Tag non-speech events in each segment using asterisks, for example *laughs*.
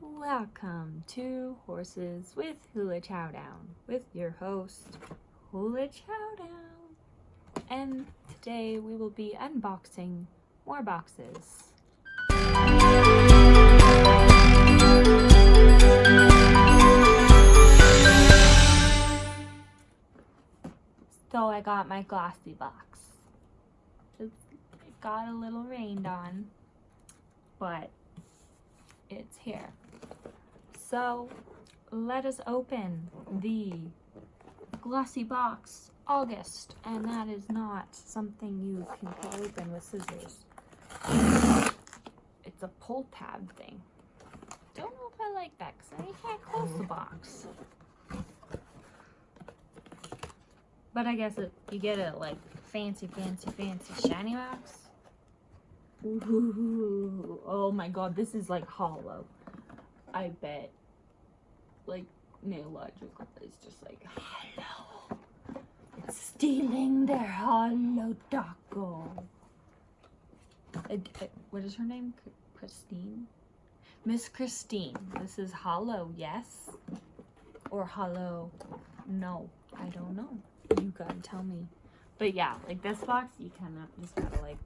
Welcome to Horses with Hula Chowdown with your host, Hula Chowdown. And today we will be unboxing more boxes. So I got my glossy box. It got a little rained on, but it's here. So let us open the glossy box August, and that is not something you can cut open with scissors. It's a pull tab thing. Don't know if I like that because I can't close the box. But I guess it, you get a like fancy, fancy, fancy shiny box. Ooh, *laughs* oh my god, this is like holo. I bet. Like, Nailogical is just like. It's stealing their Holo Taco. what is her name? Christine? Miss Christine. This is holo, yes? Or holo, no. I don't know. You gotta tell me. But yeah, like this box, you cannot, just gotta like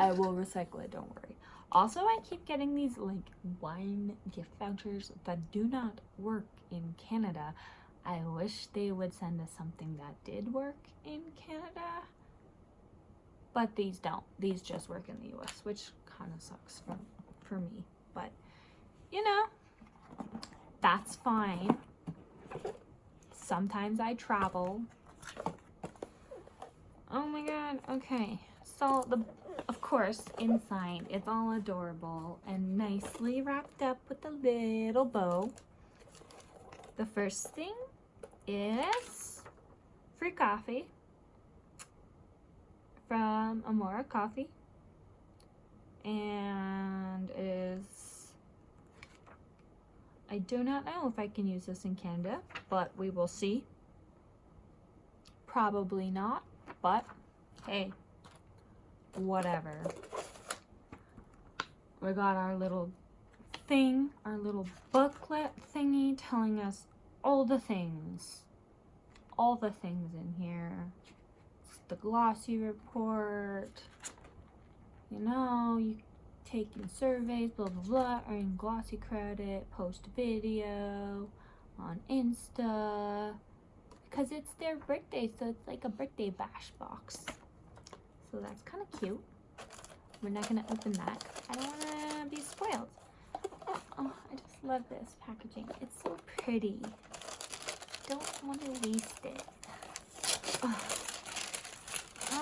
I will recycle it, don't worry. Also, I keep getting these like wine gift vouchers that do not work in Canada. I wish they would send us something that did work in Canada. But these don't. These just work in the US, which kind of sucks for, for me. But, you know, that's fine. Sometimes I travel. Oh my god, okay. So the of course, inside it's all adorable and nicely wrapped up with a little bow. The first thing is free coffee from Amora Coffee and is I do not know if I can use this in Canada, but we will see. Probably not, but hey, whatever. We got our little thing, our little booklet thingy telling us all the things. All the things in here. It's the glossy report. You know, you taking surveys, blah, blah, blah, earn glossy credit, post a video on Insta. Because it's their birthday, so it's like a birthday bash box. So that's kind of cute. We're not going to open that. I don't want to be spoiled. Oh, I just love this packaging. It's so pretty. Don't want to waste it. Oh.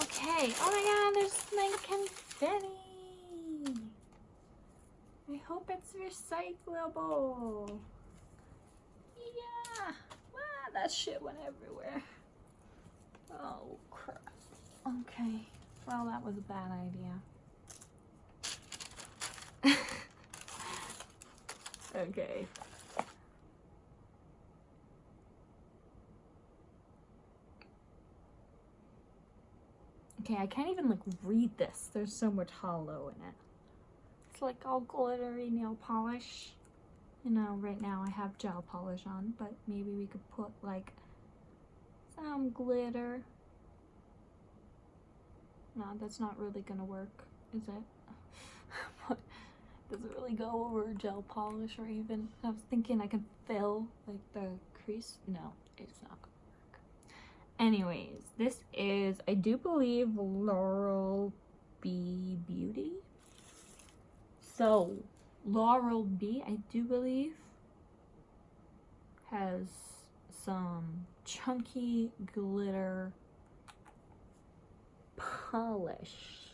Okay. Oh my god, there's like confetti. I hope it's recyclable. Yeah. Ah, that shit went everywhere. Oh, crap. Okay. Well, that was a bad idea. *laughs* okay. Okay, I can't even like read this. There's so much holo in it. It's like all glittery nail polish. You know, right now I have gel polish on, but maybe we could put like some glitter no, that's not really gonna work, is it? *laughs* Does it really go over gel polish or even, I was thinking I could fill like the crease. No, it's not gonna work. Anyways, this is, I do believe, Lauren B Beauty. So, Lauren B, I do believe, has some chunky glitter polish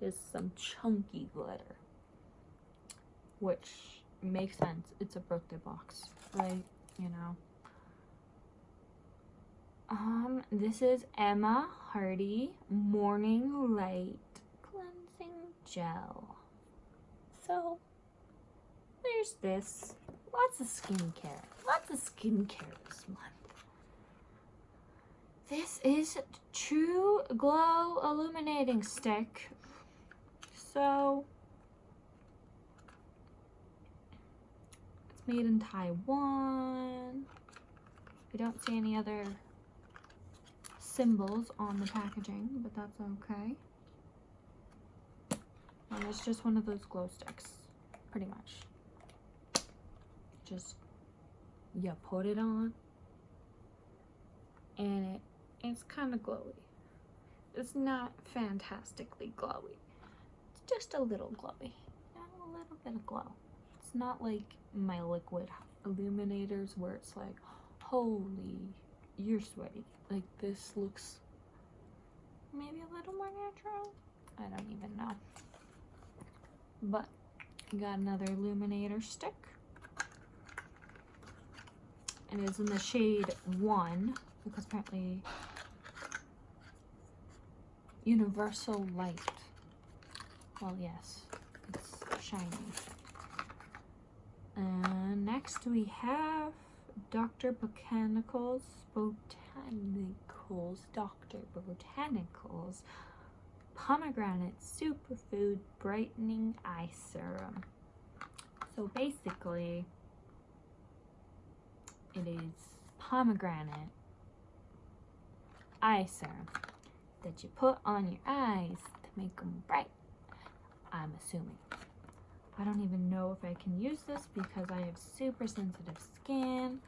is some chunky glitter. Which makes sense. It's a birthday box, right? You know. Um, this is Emma Hardy Morning Light Cleansing Gel. So, there's this. Lots of skincare. Lots of skincare this month. This is True Glow Illuminating Stick. So, it's made in Taiwan. I don't see any other symbols on the packaging, but that's okay. And it's just one of those glow sticks, pretty much. Just, you put it on, and it it's kind of glowy. It's not fantastically glowy. It's just a little glowy. A little bit of glow. It's not like my liquid illuminators where it's like, holy, you're sweaty. Like this looks maybe a little more natural. I don't even know. But I got another illuminator stick. And It is in the shade 1 because apparently universal light. Well, yes, it's shiny. And uh, next we have Dr. Botanicals, Botanicals, Dr. Botanicals Pomegranate Superfood Brightening Eye Serum. So basically, it is pomegranate eye serum that you put on your eyes to make them bright. I'm assuming. I don't even know if I can use this because I have super sensitive skin,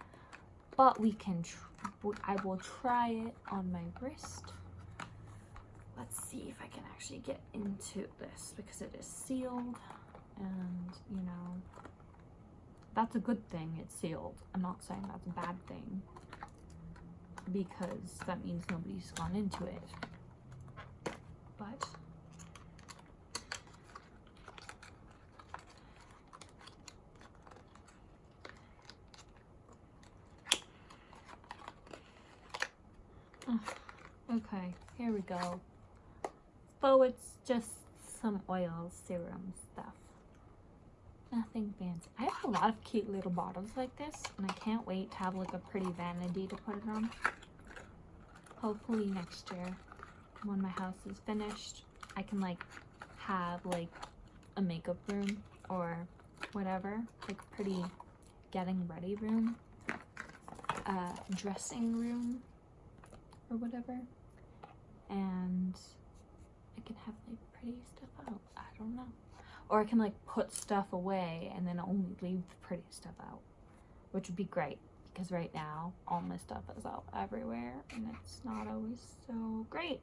but we can, I will try it on my wrist. Let's see if I can actually get into this because it is sealed and, you know, that's a good thing it's sealed. I'm not saying that's a bad thing because that means nobody's gone into it. But mm, okay, here we go. So it's just some oil serum stuff. Nothing fancy. I have a lot of cute little bottles like this, and I can't wait to have like a pretty vanity to put it on. Hopefully next year, when my house is finished, I can like have like a makeup room or whatever, like pretty getting ready room, uh, dressing room or whatever. And I can have like pretty stuff out. I don't know. Or I can like put stuff away and then only leave the pretty stuff out, which would be great because right now all my stuff is out everywhere and it's not always so great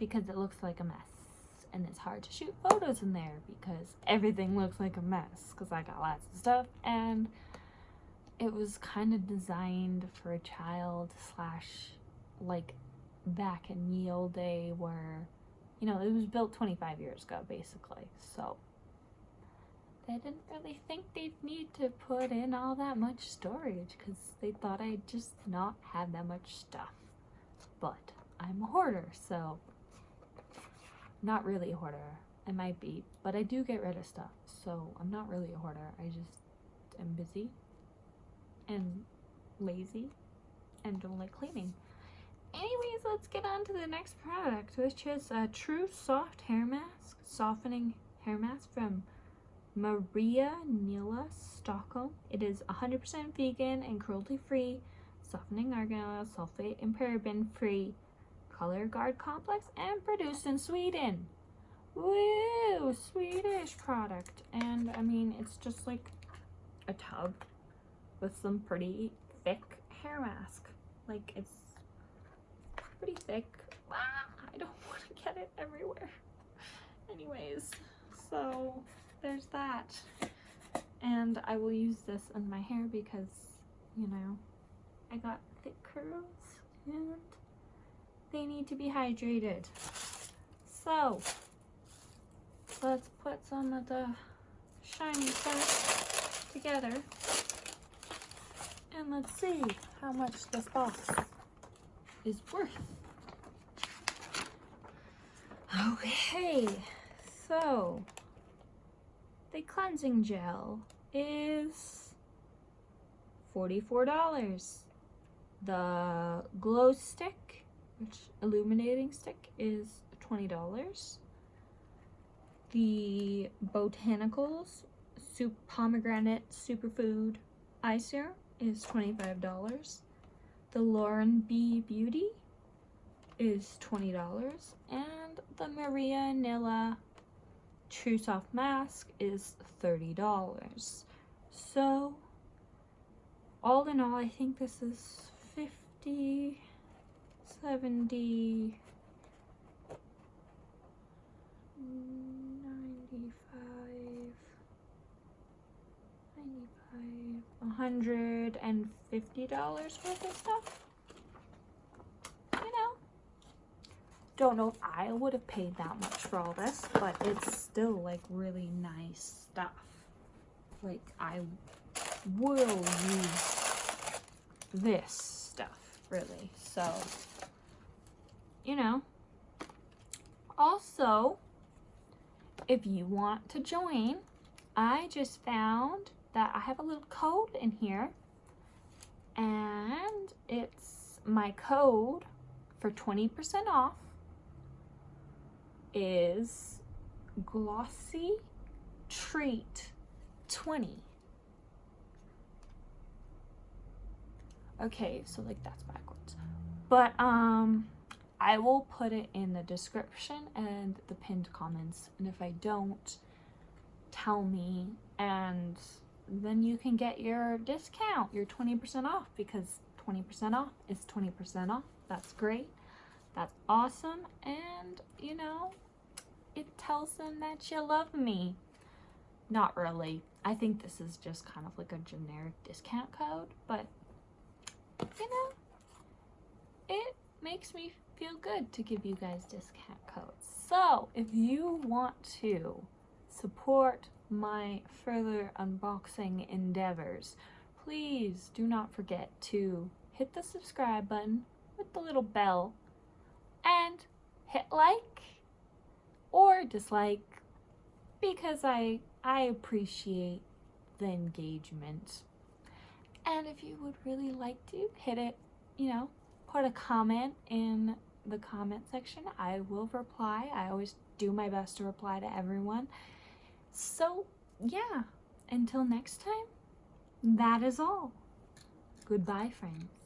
because it looks like a mess and it's hard to shoot photos in there because everything looks like a mess because I got lots of stuff and it was kind of designed for a child slash like back in ye old day where you know, it was built 25 years ago, basically. So they didn't really think they'd need to put in all that much storage because they thought I'd just not have that much stuff. But I'm a hoarder, so not really a hoarder. I might be, but I do get rid of stuff. So I'm not really a hoarder. I just am busy and lazy and don't like cleaning anyways, let's get on to the next product, which is a True Soft Hair Mask, Softening Hair Mask from Maria Nila Stockholm. It is 100% vegan and cruelty-free, softening argan oil, sulfate and paraben-free, color guard complex, and produced in Sweden. Woo! Swedish product. And, I mean, it's just like a tub with some pretty thick hair mask. Like, it's pretty thick. Ah, I don't *laughs* want to get it everywhere. Anyways, so there's that. And I will use this in my hair because, you know, I got thick curls and they need to be hydrated. So, let's put some of the shiny stuff together and let's see how much this box is worth. Okay, so the cleansing gel is $44. The glow stick, which illuminating stick, is $20. The Botanicals soup pomegranate superfood eye serum is $25. The Lauren B Beauty is $20. And the Maria Nila True Soft Mask is $30. So, all in all, I think this is 50, 70, 95, 95, $150 worth of stuff. You know, don't know if I would have paid that much for all this, but it's still like really nice stuff. Like I will use this stuff really. So, you know, also, if you want to join, I just found that I have a little code in here. And it's my code for 20% off is glossy treat 20 okay so like that's backwards. But um I will put it in the description and the pinned comments and if I don't tell me and then you can get your discount your 20% off because 20% off is 20% off. That's great. That's awesome and you know it tells them that you love me. Not really. I think this is just kind of like a generic discount code but you know, it makes me feel good to give you guys discount codes. So if you want to support my further unboxing endeavors, please do not forget to hit the subscribe button with the little bell and hit like or dislike because I I appreciate the engagement. And if you would really like to hit it, you know, put a comment in the comment section. I will reply. I always do my best to reply to everyone. So, yeah, until next time, that is all. Goodbye, friends.